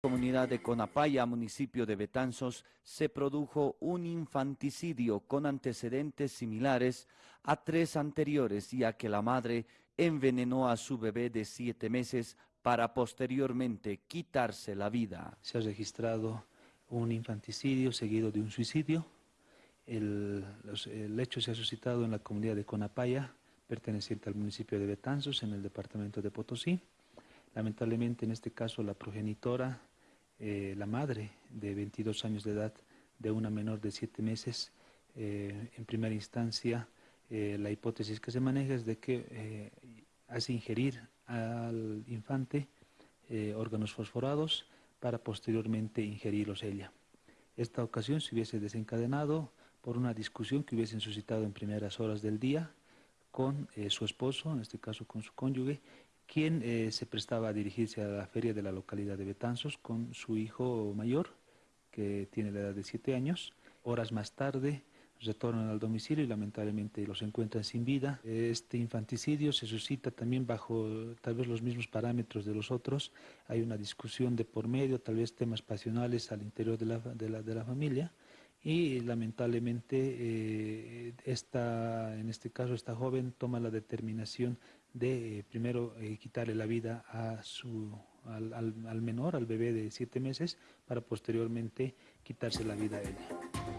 comunidad de Conapaya, municipio de Betanzos, se produjo un infanticidio con antecedentes similares a tres anteriores, ya que la madre envenenó a su bebé de siete meses para posteriormente quitarse la vida. Se ha registrado un infanticidio seguido de un suicidio. El, el hecho se ha suscitado en la comunidad de Conapaya, perteneciente al municipio de Betanzos, en el departamento de Potosí. Lamentablemente en este caso la progenitora, eh, la madre de 22 años de edad de una menor de 7 meses, eh, en primera instancia eh, la hipótesis que se maneja es de que hace ingerir al infante órganos fosforados para posteriormente ingerirlos ella. Esta ocasión se hubiese desencadenado por una discusión que hubiesen suscitado en primeras horas del día con su esposo, en este caso con su cónyuge, quien eh, se prestaba a dirigirse a la feria de la localidad de Betanzos con su hijo mayor, que tiene la edad de 7 años. Horas más tarde retornan al domicilio y lamentablemente los encuentran sin vida. Este infanticidio se suscita también bajo tal vez los mismos parámetros de los otros. Hay una discusión de por medio, tal vez temas pasionales al interior de la, de la, familia y lamentablemente eh, esta, en este caso esta joven toma la determinación de eh, primero eh, quitarle la vida a su, al, al, al menor, al bebé de siete meses, para posteriormente quitarse la vida a ella.